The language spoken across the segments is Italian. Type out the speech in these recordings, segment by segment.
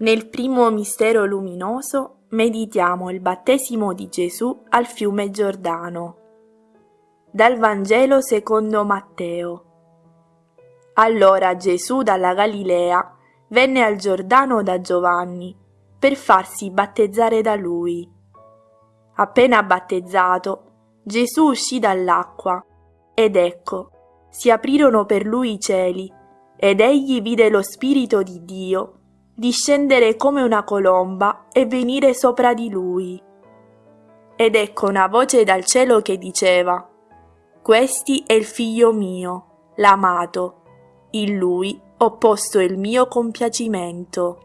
Nel primo mistero luminoso meditiamo il battesimo di Gesù al fiume Giordano. Dal Vangelo secondo Matteo. Allora Gesù dalla Galilea venne al Giordano da Giovanni per farsi battezzare da lui. Appena battezzato, Gesù uscì dall'acqua ed ecco, si aprirono per lui i cieli ed egli vide lo Spirito di Dio discendere come una colomba e venire sopra di lui. Ed ecco una voce dal cielo che diceva, Questi è il figlio mio, l'amato, in lui ho posto il mio compiacimento.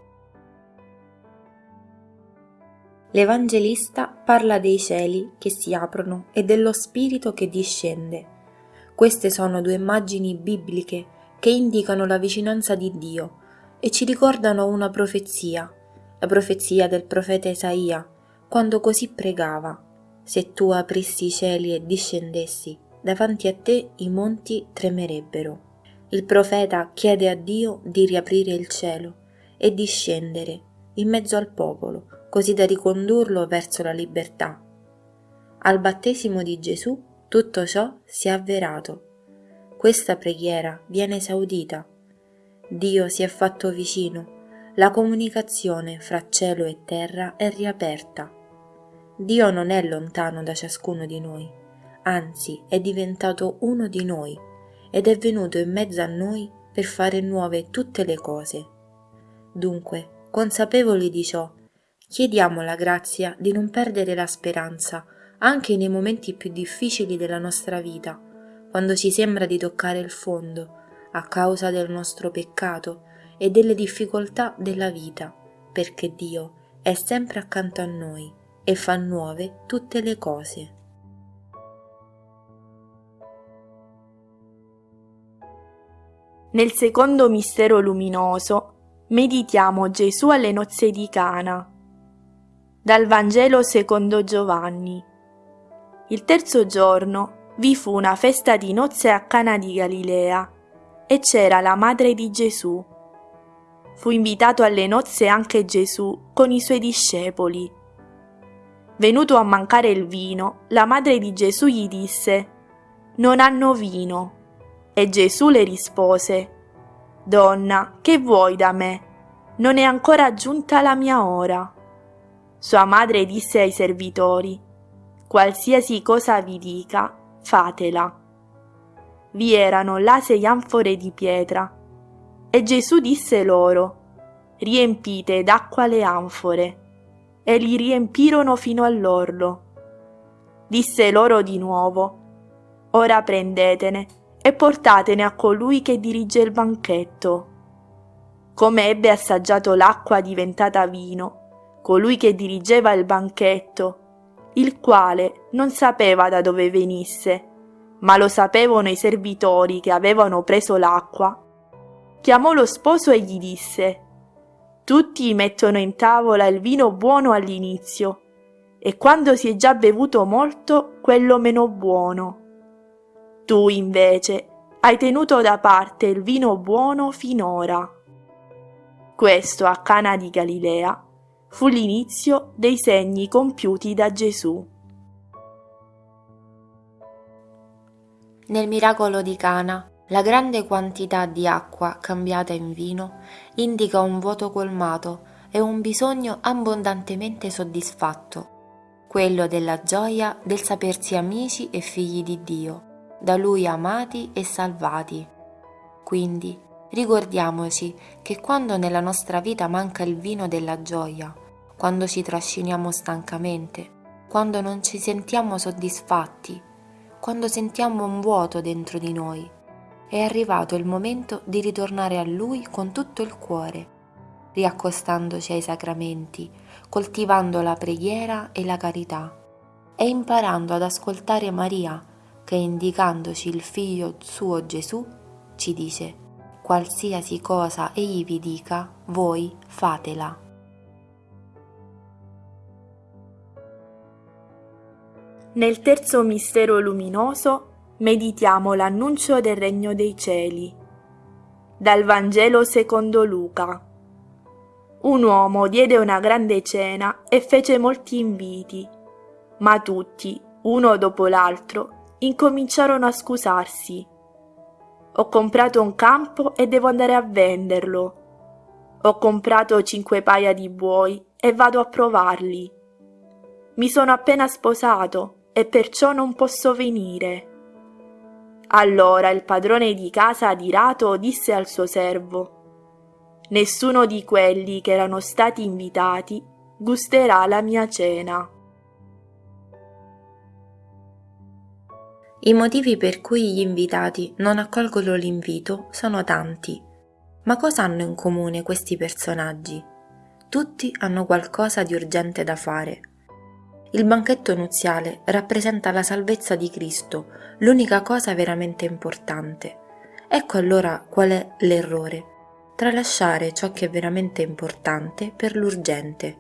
L'Evangelista parla dei cieli che si aprono e dello Spirito che discende. Queste sono due immagini bibliche che indicano la vicinanza di Dio e ci ricordano una profezia, la profezia del profeta Isaia, quando così pregava, se tu aprissi i cieli e discendessi, davanti a te i monti tremerebbero. Il profeta chiede a Dio di riaprire il cielo e di scendere in mezzo al popolo, così da ricondurlo verso la libertà. Al battesimo di Gesù tutto ciò si è avverato. Questa preghiera viene esaudita Dio si è fatto vicino, la comunicazione fra cielo e terra è riaperta. Dio non è lontano da ciascuno di noi, anzi è diventato uno di noi ed è venuto in mezzo a noi per fare nuove tutte le cose. Dunque, consapevoli di ciò, chiediamo la grazia di non perdere la speranza anche nei momenti più difficili della nostra vita, quando ci sembra di toccare il fondo a causa del nostro peccato e delle difficoltà della vita, perché Dio è sempre accanto a noi e fa nuove tutte le cose. Nel secondo mistero luminoso meditiamo Gesù alle nozze di Cana. Dal Vangelo secondo Giovanni. Il terzo giorno vi fu una festa di nozze a Cana di Galilea e c'era la madre di Gesù. Fu invitato alle nozze anche Gesù con i suoi discepoli. Venuto a mancare il vino, la madre di Gesù gli disse, Non hanno vino. E Gesù le rispose, Donna, che vuoi da me? Non è ancora giunta la mia ora. Sua madre disse ai servitori, Qualsiasi cosa vi dica, fatela vi erano là sei anfore di pietra. E Gesù disse loro, riempite d'acqua le anfore. E li riempirono fino all'orlo. Disse loro di nuovo, ora prendetene e portatene a colui che dirige il banchetto. Come ebbe assaggiato l'acqua diventata vino, colui che dirigeva il banchetto, il quale non sapeva da dove venisse, ma lo sapevano i servitori che avevano preso l'acqua, chiamò lo sposo e gli disse Tutti mettono in tavola il vino buono all'inizio e quando si è già bevuto molto quello meno buono. Tu invece hai tenuto da parte il vino buono finora. Questo a Cana di Galilea fu l'inizio dei segni compiuti da Gesù. Nel miracolo di Cana, la grande quantità di acqua cambiata in vino indica un vuoto colmato e un bisogno abbondantemente soddisfatto, quello della gioia del sapersi amici e figli di Dio, da Lui amati e salvati. Quindi ricordiamoci che quando nella nostra vita manca il vino della gioia, quando ci trasciniamo stancamente, quando non ci sentiamo soddisfatti, quando sentiamo un vuoto dentro di noi. È arrivato il momento di ritornare a Lui con tutto il cuore, riaccostandoci ai sacramenti, coltivando la preghiera e la carità e imparando ad ascoltare Maria che indicandoci il figlio suo Gesù ci dice qualsiasi cosa egli vi dica, voi fatela. Nel terzo mistero luminoso meditiamo l'annuncio del regno dei cieli. Dal Vangelo secondo Luca. un uomo diede una grande cena e fece molti inviti, ma tutti, uno dopo l'altro, incominciarono a scusarsi. Ho comprato un campo e devo andare a venderlo. Ho comprato cinque paia di buoi e vado a provarli. Mi sono appena sposato e perciò non posso venire. Allora il padrone di casa adirato disse al suo servo Nessuno di quelli che erano stati invitati gusterà la mia cena. I motivi per cui gli invitati non accolgono l'invito sono tanti. Ma cosa hanno in comune questi personaggi? Tutti hanno qualcosa di urgente da fare. Il banchetto nuziale rappresenta la salvezza di Cristo, l'unica cosa veramente importante. Ecco allora qual è l'errore tralasciare ciò che è veramente importante per l'urgente.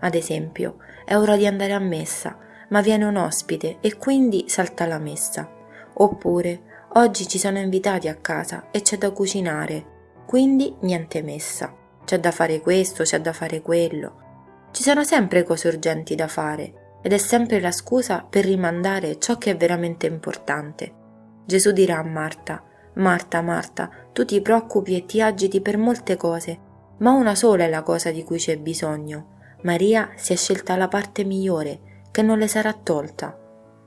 Ad esempio, è ora di andare a messa, ma viene un ospite e quindi salta la messa. Oppure, oggi ci sono invitati a casa e c'è da cucinare, quindi niente messa. C'è da fare questo, c'è da fare quello. Ci sono sempre cose urgenti da fare ed è sempre la scusa per rimandare ciò che è veramente importante. Gesù dirà a Marta, Marta, Marta, tu ti preoccupi e ti agiti per molte cose, ma una sola è la cosa di cui c'è bisogno. Maria si è scelta la parte migliore, che non le sarà tolta.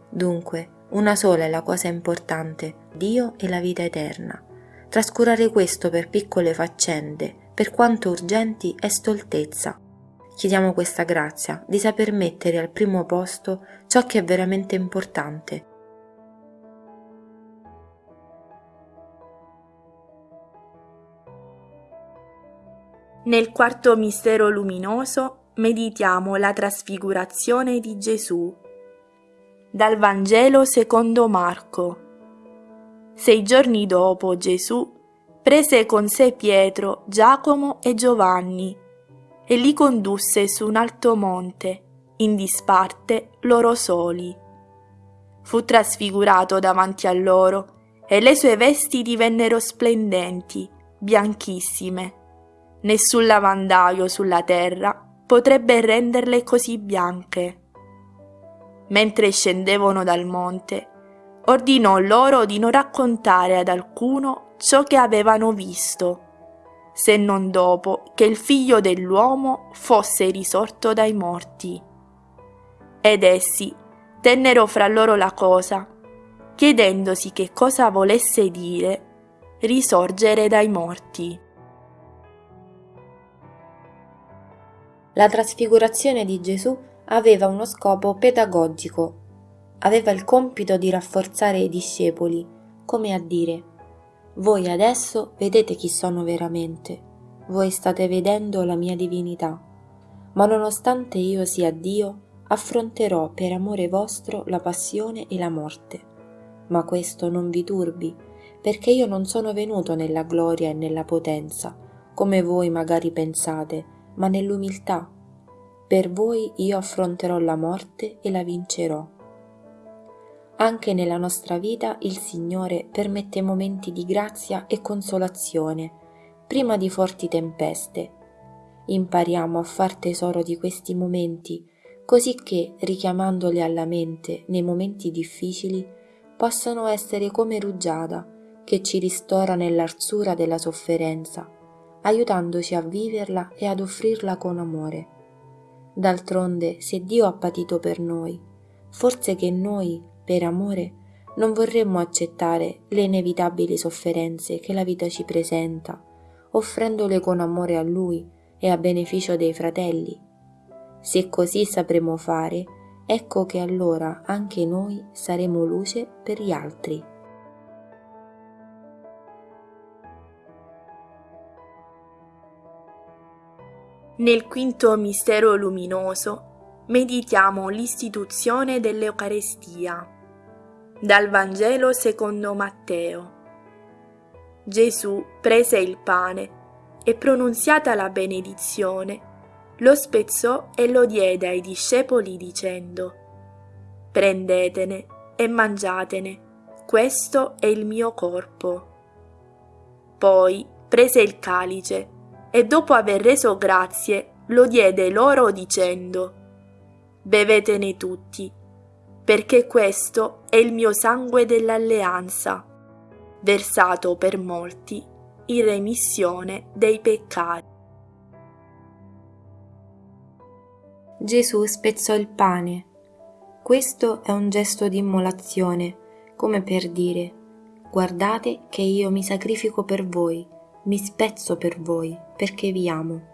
Dunque, una sola è la cosa importante, Dio e la vita eterna. Trascurare questo per piccole faccende, per quanto urgenti, è stoltezza. Chiediamo questa grazia di saper mettere al primo posto ciò che è veramente importante Nel quarto mistero luminoso meditiamo la trasfigurazione di Gesù. Dal Vangelo secondo Marco. Sei giorni dopo Gesù prese con sé Pietro, Giacomo e Giovanni e li condusse su un alto monte, in disparte loro soli. Fu trasfigurato davanti a loro e le sue vesti divennero splendenti, bianchissime Nessun lavandaio sulla terra potrebbe renderle così bianche. Mentre scendevano dal monte, ordinò loro di non raccontare ad alcuno ciò che avevano visto, se non dopo che il figlio dell'uomo fosse risorto dai morti. Ed essi tennero fra loro la cosa, chiedendosi che cosa volesse dire risorgere dai morti. La trasfigurazione di Gesù aveva uno scopo pedagogico. Aveva il compito di rafforzare i discepoli, come a dire, voi adesso vedete chi sono veramente, voi state vedendo la mia divinità, ma nonostante io sia Dio, affronterò per amore vostro la passione e la morte. Ma questo non vi turbi, perché io non sono venuto nella gloria e nella potenza, come voi magari pensate, ma nell'umiltà. Per voi io affronterò la morte e la vincerò. Anche nella nostra vita il Signore permette momenti di grazia e consolazione, prima di forti tempeste. Impariamo a far tesoro di questi momenti, così che, richiamandoli alla mente nei momenti difficili, possano essere come rugiada che ci ristora nell'arzura della sofferenza aiutandoci a viverla e ad offrirla con amore. D'altronde, se Dio ha patito per noi, forse che noi, per amore, non vorremmo accettare le inevitabili sofferenze che la vita ci presenta, offrendole con amore a Lui e a beneficio dei fratelli. Se così sapremo fare, ecco che allora anche noi saremo luce per gli altri. Nel quinto mistero luminoso meditiamo l'istituzione dell'Eucarestia. Dal Vangelo secondo Matteo. Gesù prese il pane e pronunziata la benedizione, lo spezzò e lo diede ai discepoli dicendo, Prendetene e mangiatene, questo è il mio corpo. Poi prese il calice e dopo aver reso grazie lo diede loro dicendo Bevetene tutti, perché questo è il mio sangue dell'alleanza, versato per molti in remissione dei peccati. Gesù spezzò il pane. Questo è un gesto di immolazione, come per dire, guardate che io mi sacrifico per voi, mi spezzo per voi, perché vi amo.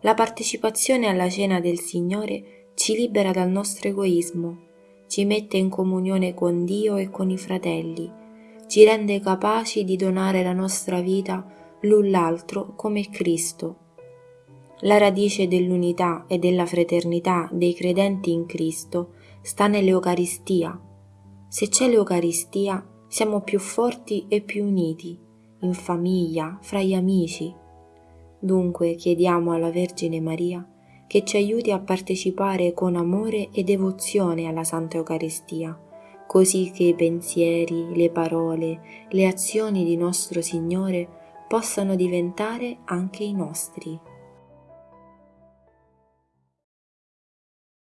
La partecipazione alla cena del Signore ci libera dal nostro egoismo, ci mette in comunione con Dio e con i fratelli, ci rende capaci di donare la nostra vita l'un l'altro come Cristo la radice dell'unità e della fraternità dei credenti in Cristo sta nell'Eucaristia. Se c'è l'Eucaristia siamo più forti e più uniti, in famiglia, fra gli amici. Dunque chiediamo alla Vergine Maria che ci aiuti a partecipare con amore e devozione alla Santa Eucaristia, così che i pensieri, le parole, le azioni di nostro Signore possano diventare anche i nostri.